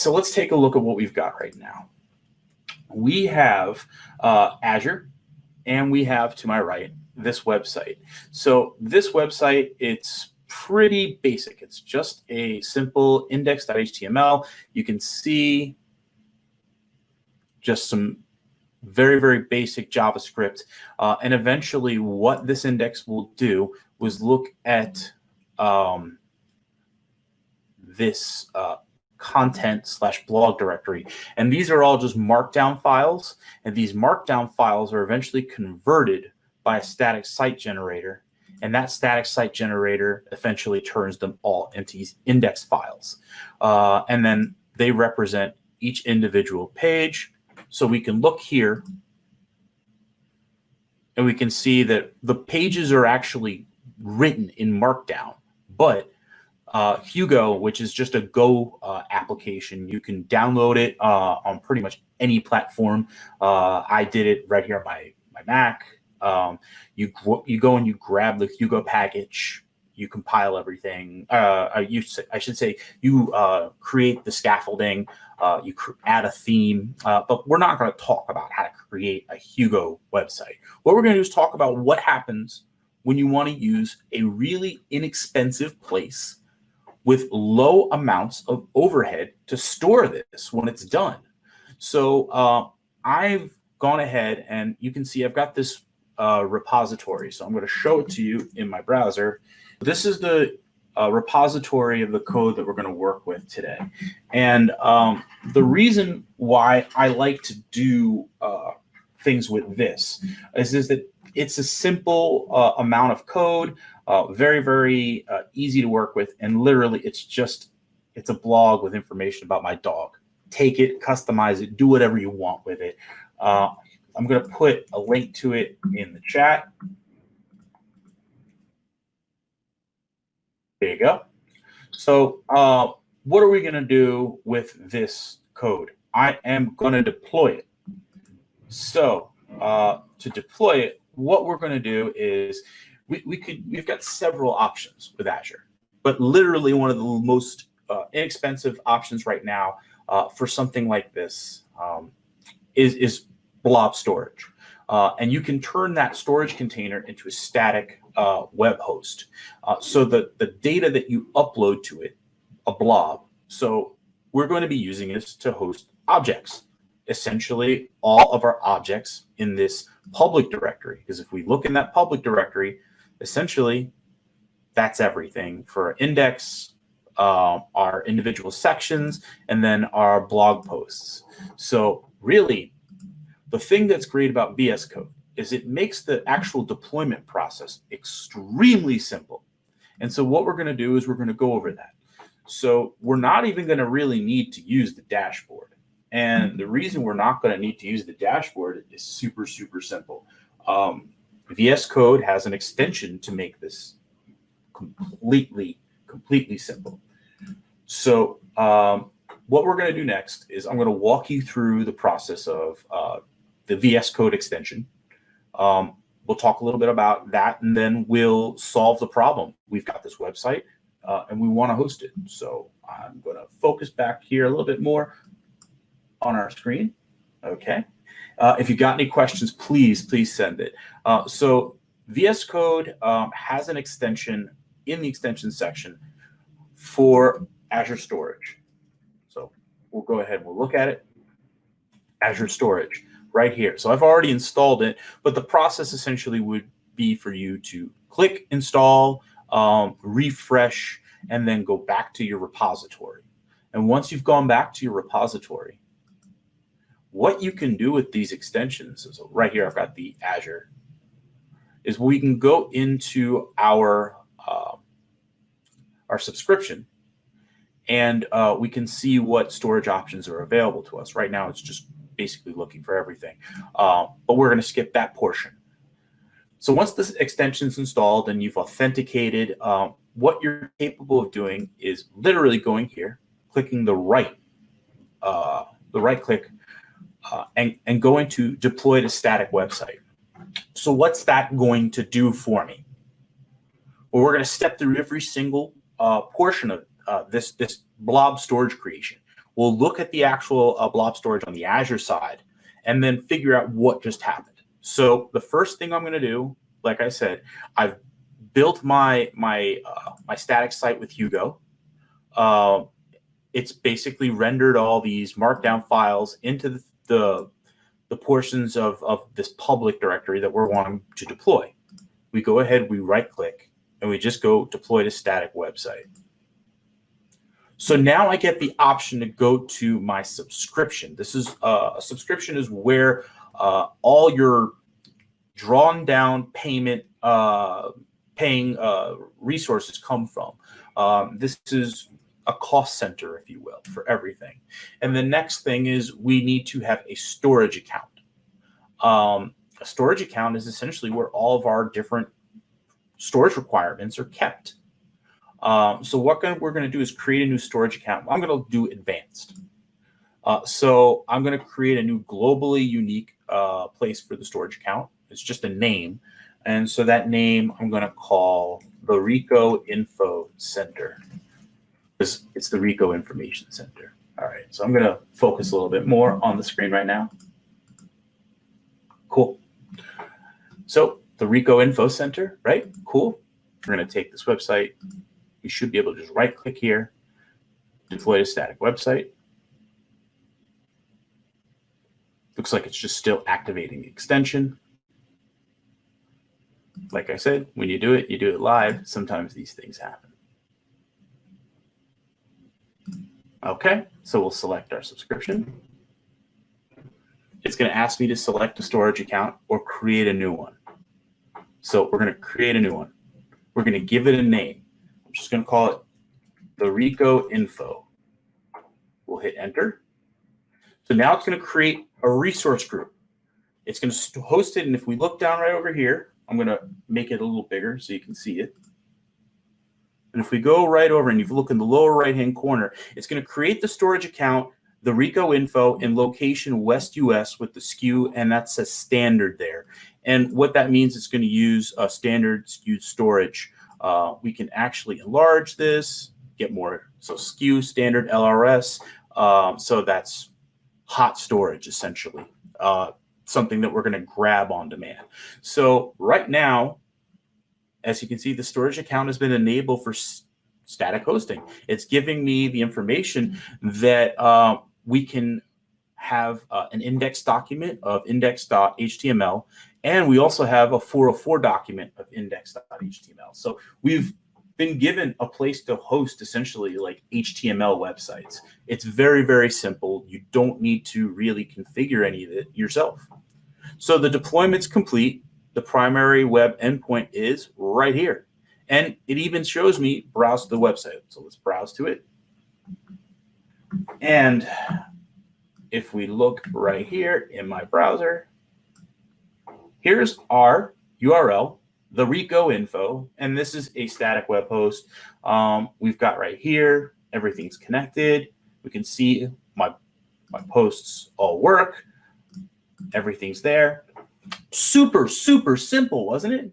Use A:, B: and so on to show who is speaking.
A: so let's take a look at what we've got right now. We have uh, Azure, and we have to my right this website. So this website, it's pretty basic. It's just a simple index.html. You can see just some very, very basic JavaScript. Uh, and eventually what this index will do was look at um, this uh, content slash blog directory. And these are all just markdown files. And these markdown files are eventually converted by a static site generator. And that static site generator eventually turns them all into index files. Uh, and then they represent each individual page. So we can look here and we can see that the pages are actually written in Markdown, but uh, Hugo, which is just a Go uh, application. You can download it uh, on pretty much any platform. Uh, I did it right here on my, my Mac. Um, you, you go and you grab the Hugo package, you compile everything. Uh, you, I should say you uh, create the scaffolding, you add a theme, but we're not going to talk about how to create a Hugo website. What we're going to do is talk about what happens when you want to use a really inexpensive place with low amounts of overhead to store this when it's done. So uh, I've gone ahead and you can see I've got this uh, repository. So I'm going to show it to you in my browser. This is the uh, repository of the code that we're going to work with today. And um, the reason why I like to do uh, things with this is, is that it's a simple uh, amount of code. Uh, very, very uh, easy to work with. And literally, it's just, it's a blog with information about my dog. Take it, customize it, do whatever you want with it. Uh, I'm going to put a link to it in the chat. There you go. So uh, what are we going to do with this code? I am going to deploy it. So uh, to deploy it, what we're going to do is we, we could we've got several options with Azure, but literally one of the most uh, inexpensive options right now uh, for something like this um, is is blob storage. Uh, and you can turn that storage container into a static uh, web host. Uh, so the, the data that you upload to it, a blob, so we're going to be using this to host objects essentially all of our objects in this public directory. Because if we look in that public directory, essentially, that's everything for index, uh, our individual sections, and then our blog posts. So really, the thing that's great about VS Code is it makes the actual deployment process extremely simple. And so what we're going to do is we're going to go over that. So we're not even going to really need to use the dashboard. And the reason we're not going to need to use the dashboard is super, super simple. Um, VS Code has an extension to make this completely, completely simple. So um, what we're going to do next is I'm going to walk you through the process of uh, the VS Code extension. Um, we'll talk a little bit about that, and then we'll solve the problem. We've got this website, uh, and we want to host it. So I'm going to focus back here a little bit more on our screen. Okay. Uh, if you've got any questions, please, please send it. Uh, so VS Code um, has an extension in the extension section for Azure Storage. So we'll go ahead and we'll look at it. Azure Storage right here. So I've already installed it, but the process essentially would be for you to click install, um, refresh, and then go back to your repository. And once you've gone back to your repository, what you can do with these extensions is right here, I've got the Azure, is we can go into our, uh, our subscription and uh, we can see what storage options are available to us. Right now, it's just basically looking for everything, uh, but we're going to skip that portion. So once this extension is installed and you've authenticated, uh, what you're capable of doing is literally going here, clicking the right, uh, the right click uh, and, and going to deploy to static website. So what's that going to do for me? Well, we're going to step through every single uh, portion of uh, this, this blob storage creation. We'll look at the actual uh, blob storage on the Azure side and then figure out what just happened. So the first thing I'm going to do, like I said, I've built my my uh, my static site with Hugo. It's basically rendered all these markdown files into the, the, the portions of, of this public directory that we're wanting to deploy. We go ahead, we right click, and we just go deploy to static website. So now I get the option to go to my subscription. This is uh, a subscription is where uh, all your drawn down payment uh, paying uh, resources come from. Um, this is a cost center, if you will, for everything. And the next thing is we need to have a storage account. Um, a storage account is essentially where all of our different storage requirements are kept. Um, so what we're going to do is create a new storage account. I'm going to do advanced. Uh, so I'm going to create a new globally unique uh, place for the storage account. It's just a name. And so that name I'm going to call the Rico Info Center. It's, it's the Rico Information Center. All right, so I'm going to focus a little bit more on the screen right now. Cool. So the Rico Info Center, right? Cool. We're going to take this website. You should be able to just right click here, deploy to static website. Looks like it's just still activating the extension. Like I said, when you do it, you do it live. Sometimes these things happen. Okay, so we'll select our subscription. It's going to ask me to select a storage account or create a new one. So we're going to create a new one. We're going to give it a name. I'm just going to call it the Rico info. We'll hit enter. So now it's going to create a resource group. It's going to host it. And if we look down right over here, I'm going to make it a little bigger so you can see it. And if we go right over and you look in the lower right-hand corner, it's going to create the storage account, the Rico info in location West US with the SKU, and that's a standard there. And what that means, it's going to use a standard SKU storage. Uh, we can actually enlarge this, get more. So SKU standard LRS. Um, so that's hot storage essentially. Uh, something that we're going to grab on demand. So right now, as you can see, the storage account has been enabled for static hosting. It's giving me the information that uh, we can have uh, an index document of index.html, and we also have a 404 document of index.html. So we've been given a place to host essentially like HTML websites. It's very, very simple. You don't need to really configure any of it yourself. So the deployment's complete the primary web endpoint is right here. And it even shows me browse the website. So let's browse to it. And if we look right here in my browser, here's our URL, the Rico info, and this is a static web host. Um, we've got right here, everything's connected. We can see my, my posts all work. Everything's there super, super simple, wasn't it?